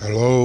Hello.